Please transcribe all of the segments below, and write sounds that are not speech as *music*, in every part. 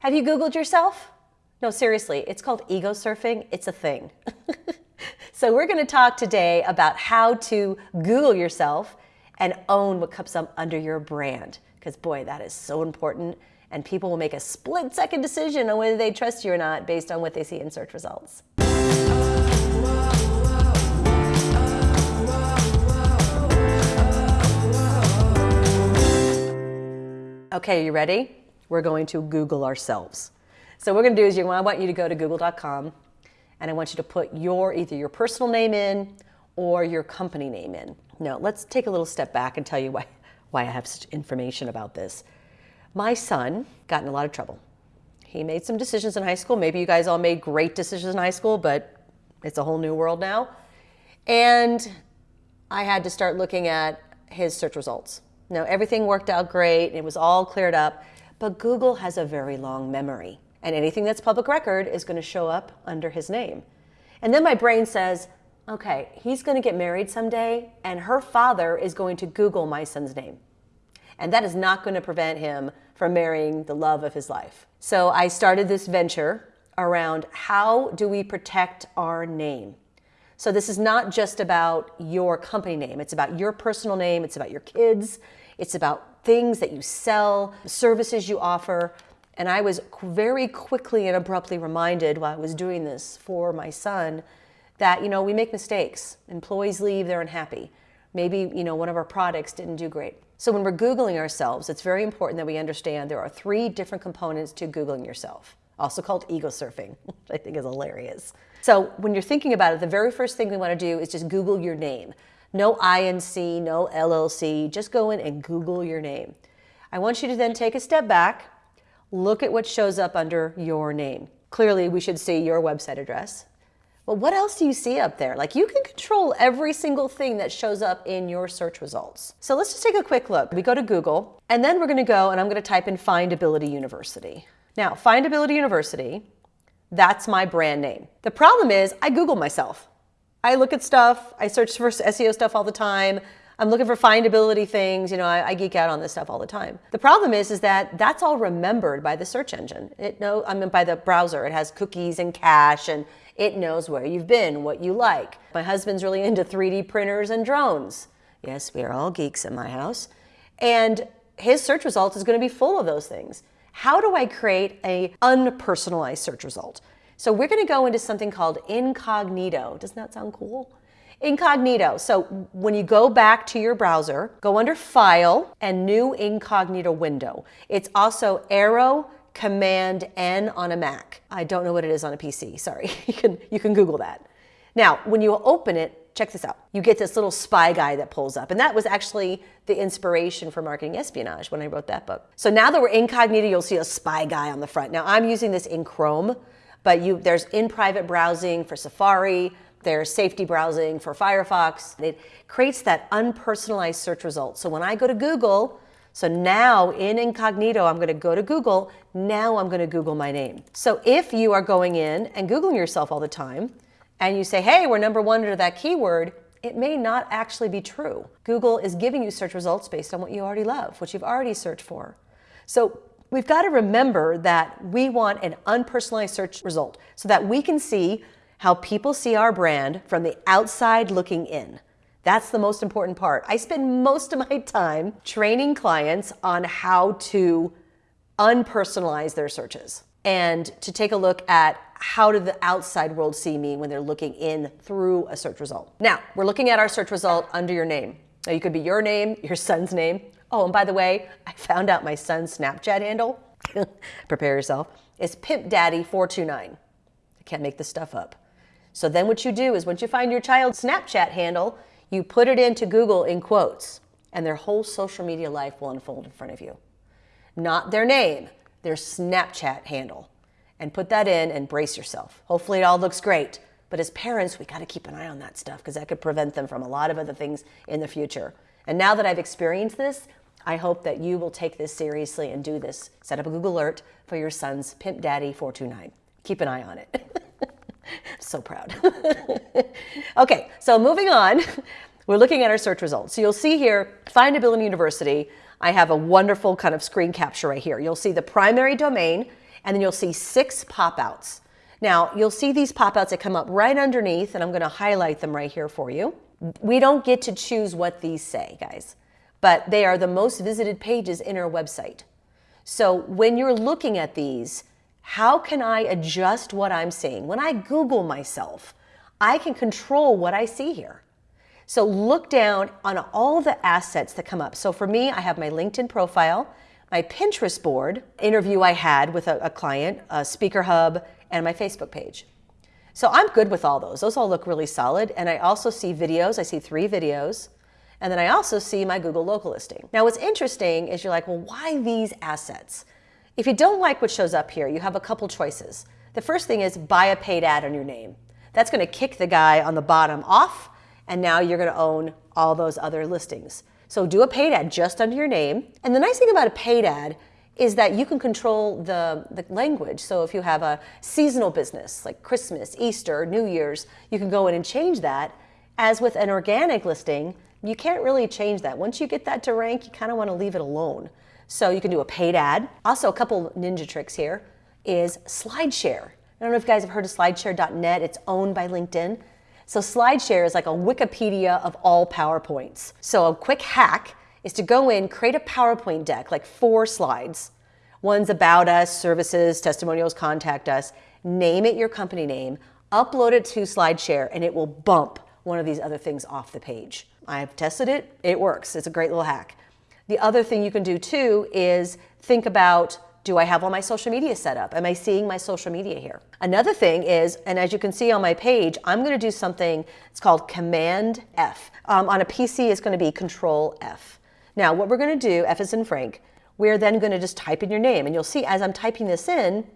Have you Googled yourself? No, seriously, it's called ego surfing. It's a thing. *laughs* so we're going to talk today about how to Google yourself and own what comes up under your brand. Because boy, that is so important. And people will make a split second decision on whether they trust you or not based on what they see in search results. Okay, you ready? We're going to Google ourselves. So what we're going to do is you, I want you to go to google.com and I want you to put your either your personal name in or your company name in. Now, let's take a little step back and tell you why, why I have such information about this. My son got in a lot of trouble. He made some decisions in high school. Maybe you guys all made great decisions in high school, but it's a whole new world now. And I had to start looking at his search results. Now, everything worked out great. It was all cleared up. But Google has a very long memory. And anything that's public record is going to show up under his name. And then my brain says, okay, he's going to get married someday, and her father is going to Google my son's name. And that is not going to prevent him from marrying the love of his life. So I started this venture around how do we protect our name? So this is not just about your company name. It's about your personal name. It's about your kids. It's about things that you sell, services you offer. And I was very quickly and abruptly reminded while I was doing this for my son that, you know, we make mistakes. Employees leave, they're unhappy. Maybe, you know, one of our products didn't do great. So when we're Googling ourselves, it's very important that we understand there are three different components to Googling yourself, also called ego surfing, *laughs* which I think is hilarious. So when you're thinking about it, the very first thing we want to do is just Google your name. No INC, no LLC, just go in and Google your name. I want you to then take a step back, look at what shows up under your name. Clearly, we should see your website address. But what else do you see up there? Like you can control every single thing that shows up in your search results. So let's just take a quick look. We go to Google and then we're gonna go and I'm gonna type in Findability University. Now, Findability University that's my brand name. The problem is I Google myself. I look at stuff, I search for SEO stuff all the time. I'm looking for findability things. You know, I, I, geek out on this stuff all the time. The problem is, is that that's all remembered by the search engine. It know, I mean, by the browser. It has cookies and cache, and it knows where you've been, what you like. My husband's really into 3D printers and drones. Yes, we are all geeks in my house. And his search results is going to be full of those things. How do I create a unpersonalized search result? So we're going to go into something called incognito. Doesn't that sound cool? Incognito. So when you go back to your browser, go under File and New Incognito Window. It's also Arrow Command N on a Mac. I don't know what it is on a PC. Sorry. *laughs* you can you can Google that. Now, when you open it, check this out. You get this little spy guy that pulls up. And that was actually the inspiration for marketing espionage when I wrote that book. So now that we're incognito, you'll see a spy guy on the front. Now I'm using this in Chrome, but you, there's in private browsing for Safari, there's safety browsing for Firefox. It creates that unpersonalized search result. So when I go to Google, so now in incognito, I'm going to go to Google. Now I'm going to Google my name. So if you are going in and Googling yourself all the time, and you say, hey, we're number one under that keyword, it may not actually be true. Google is giving you search results based on what you already love, what you've already searched for. So we've got to remember that we want an unpersonalized search result so that we can see how people see our brand from the outside looking in. That's the most important part. I spend most of my time training clients on how to unpersonalize their searches and to take a look at how did the outside world see me when they're looking in through a search result. Now, we're looking at our search result under your name. Now, you could be your name, your son's name. Oh, and by the way, I found out my son's Snapchat handle. *laughs* Prepare yourself. It's pimpdaddy429. I can't make this stuff up. So then what you do is once you find your child's Snapchat handle, you put it into Google in quotes, and their whole social media life will unfold in front of you. Not their name, their Snapchat handle and put that in and brace yourself. Hopefully it all looks great. But as parents, we got to keep an eye on that stuff because that could prevent them from a lot of other things in the future. And now that I've experienced this, I hope that you will take this seriously and do this. Set up a Google alert for your son's Pimp Daddy 429. Keep an eye on it. *laughs* so proud. *laughs* okay, so moving on, *laughs* we're looking at our search results. So you'll see here, Find a Findability University, I have a wonderful kind of screen capture right here. You'll see the primary domain, and then you'll see six pop-outs. Now, you'll see these pop-outs that come up right underneath, and I'm going to highlight them right here for you. We don't get to choose what these say, guys, but they are the most visited pages in our website. So when you're looking at these, how can I adjust what I'm seeing? When I Google myself, I can control what I see here. So look down on all the assets that come up. So for me, I have my LinkedIn profile, my Pinterest board, interview I had with a, a client, a speaker hub, and my Facebook page. So I'm good with all those. Those all look really solid. And I also see videos. I see three videos. And then I also see my Google local listing. Now what's interesting is you're like, well, why these assets? If you don't like what shows up here, you have a couple choices. The first thing is buy a paid ad on your name. That's going to kick the guy on the bottom off, and now you're going to own all those other listings. So do a paid ad just under your name. And the nice thing about a paid ad is that you can control the, the language. So if you have a seasonal business like Christmas, Easter, New Year's, you can go in and change that. As with an organic listing, you can't really change that. Once you get that to rank, you kind of want to leave it alone. So you can do a paid ad. Also, a couple ninja tricks here is SlideShare. I don't know if you guys have heard of slideshare.net. It's owned by LinkedIn. So SlideShare is like a Wikipedia of all PowerPoints. So a quick hack is to go in, create a PowerPoint deck, like four slides. One's about us, services, testimonials, contact us. Name it your company name, upload it to SlideShare, and it will bump one of these other things off the page. I've tested it, it works. It's a great little hack. The other thing you can do too is think about do I have all my social media set up? Am I seeing my social media here? Another thing is, and as you can see on my page, I'm going to do something, it's called Command F. Um, on a PC, it's going to be Control F. Now, what we're going to do, F is in Frank, we're then going to just type in your name. And you'll see as I'm typing this in,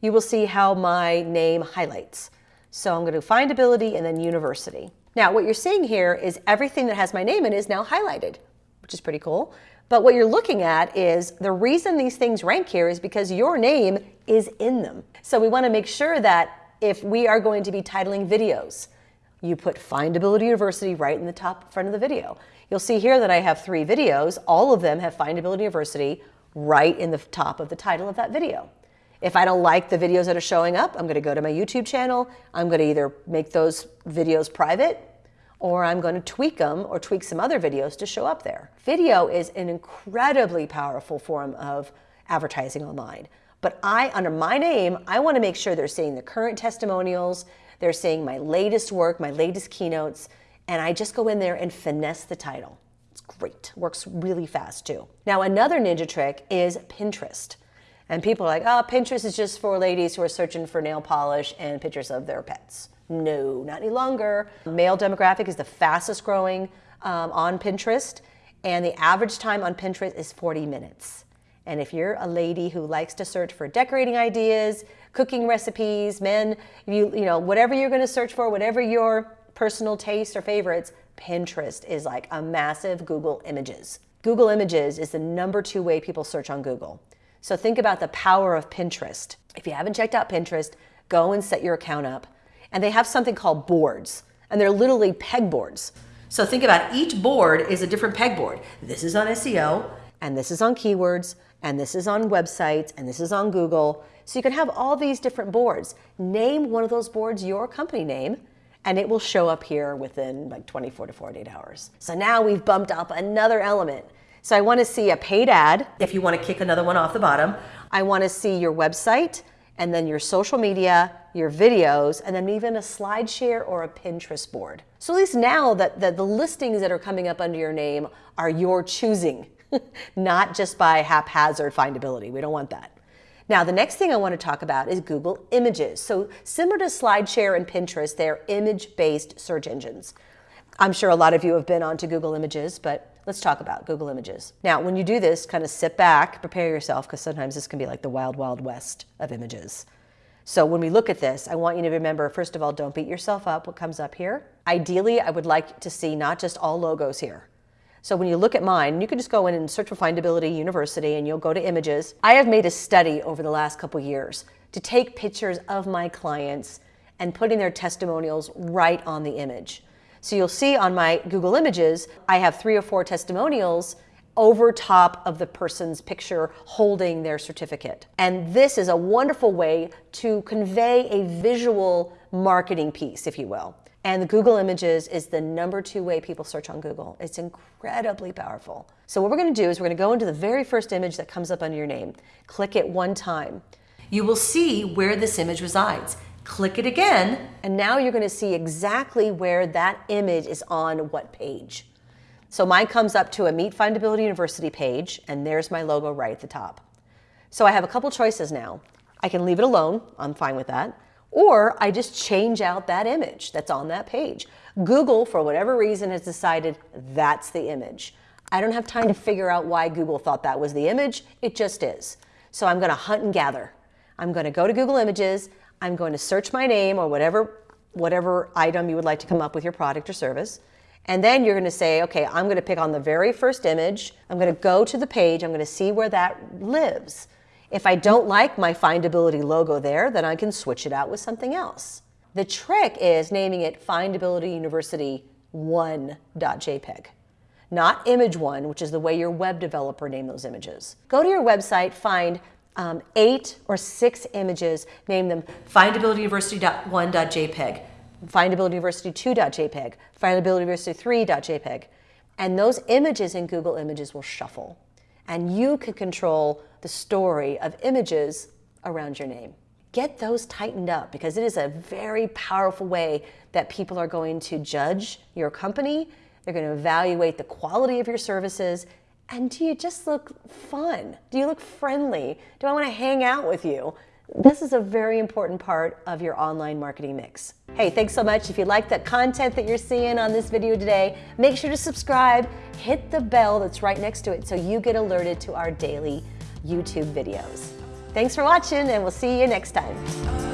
you will see how my name highlights. So I'm going to findability and then university. Now, what you're seeing here is everything that has my name in is now highlighted, which is pretty cool. But what you're looking at is the reason these things rank here is because your name is in them. So we want to make sure that if we are going to be titling videos, you put Findability University right in the top front of the video. You'll see here that I have three videos. All of them have Findability University right in the top of the title of that video. If I don't like the videos that are showing up, I'm going to go to my YouTube channel. I'm going to either make those videos private or I'm going to tweak them or tweak some other videos to show up there. Video is an incredibly powerful form of advertising online. But I, under my name, I want to make sure they're seeing the current testimonials, they're seeing my latest work, my latest keynotes, and I just go in there and finesse the title. It's great, works really fast too. Now, another ninja trick is Pinterest. And people are like, oh, Pinterest is just for ladies who are searching for nail polish and pictures of their pets. No, not any longer. Male demographic is the fastest growing um, on Pinterest, and the average time on Pinterest is 40 minutes. And if you're a lady who likes to search for decorating ideas, cooking recipes, men, you, you know, whatever you're going to search for, whatever your personal tastes or favorites, Pinterest is like a massive Google Images. Google Images is the number two way people search on Google. So think about the power of Pinterest. If you haven't checked out Pinterest, go and set your account up and they have something called boards, and they're literally pegboards. So think about each board is a different pegboard. This is on SEO, and this is on keywords, and this is on websites, and this is on Google. So you can have all these different boards. Name one of those boards your company name, and it will show up here within like 24 to 48 hours. So now we've bumped up another element. So I want to see a paid ad, if you want to kick another one off the bottom. I want to see your website, and then your social media, your videos, and then even a SlideShare or a Pinterest board. So at least now that the, the listings that are coming up under your name are your choosing, *laughs* not just by haphazard findability. We don't want that. Now, the next thing I want to talk about is Google Images. So similar to SlideShare and Pinterest, they're image-based search engines. I'm sure a lot of you have been onto Google Images, but let's talk about Google Images. Now, when you do this, kind of sit back, prepare yourself, because sometimes this can be like the wild, wild west of images. So when we look at this, I want you to remember, first of all, don't beat yourself up what comes up here. Ideally, I would like to see not just all logos here. So when you look at mine, you can just go in and search for Findability University and you'll go to images. I have made a study over the last couple years to take pictures of my clients and putting their testimonials right on the image. So you'll see on my Google Images, I have three or four testimonials over top of the person's picture holding their certificate. And this is a wonderful way to convey a visual marketing piece, if you will. And Google Images is the number two way people search on Google. It's incredibly powerful. So what we're gonna do is we're gonna go into the very first image that comes up under your name. Click it one time. You will see where this image resides. Click it again, and now you're gonna see exactly where that image is on what page. So mine comes up to a Meet Findability University page, and there's my logo right at the top. So I have a couple choices now. I can leave it alone, I'm fine with that. Or I just change out that image that's on that page. Google, for whatever reason, has decided that's the image. I don't have time to figure out why Google thought that was the image. It just is. So I'm going to hunt and gather. I'm going to go to Google Images. I'm going to search my name or whatever, whatever item you would like to come up with your product or service. And then you're going to say, okay, I'm going to pick on the very first image. I'm going to go to the page. I'm going to see where that lives. If I don't like my findability logo there, then I can switch it out with something else. The trick is naming it Findability University 1.jpg, not image one, which is the way your web developer name those images. Go to your website, find um, eight or six images, name them Findability University 1.jpg, Findability University 2.jpg, findabilityuniversity3.jpg, and those images in Google Images will shuffle and you can control the story of images around your name. Get those tightened up because it is a very powerful way that people are going to judge your company. They're going to evaluate the quality of your services. And do you just look fun? Do you look friendly? Do I want to hang out with you? This is a very important part of your online marketing mix. Hey, thanks so much. If you like the content that you're seeing on this video today, make sure to subscribe, hit the bell that's right next to it so you get alerted to our daily YouTube videos. Thanks for watching and we'll see you next time.